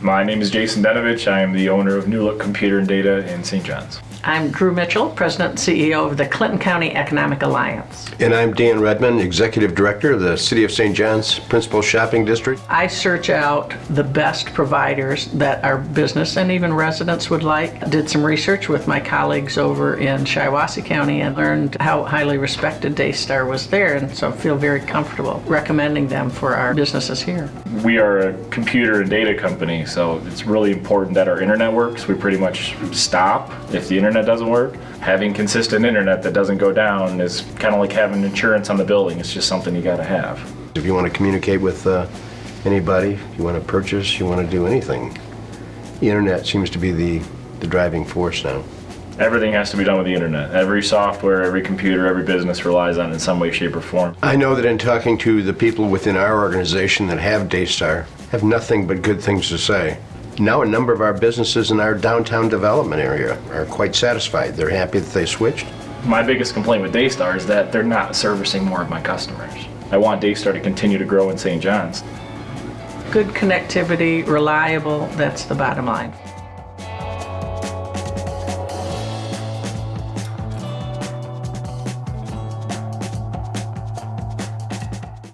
My name is Jason Denovich. I am the owner of New Look Computer and Data in St. John's. I'm Drew Mitchell, President and CEO of the Clinton County Economic Alliance. And I'm Dan Redman, Executive Director of the City of St. John's Principal Shopping District. I search out the best providers that our business and even residents would like. Did some research with my colleagues over in Shiawassee County and learned how highly respected Daystar was there, and so feel very comfortable recommending them for our businesses here. We are a computer and data company, so it's really important that our internet works. We pretty much stop if the internet doesn't work. Having consistent internet that doesn't go down is kind of like having insurance on the building. It's just something you got to have. If you want to communicate with uh, anybody, you want to purchase, you want to do anything, the internet seems to be the, the driving force now. Everything has to be done with the internet. Every software, every computer, every business relies on it in some way, shape, or form. I know that in talking to the people within our organization that have Daystar, have nothing but good things to say. Now a number of our businesses in our downtown development area are quite satisfied. They're happy that they switched. My biggest complaint with Daystar is that they're not servicing more of my customers. I want Daystar to continue to grow in St. John's. Good connectivity, reliable, that's the bottom line.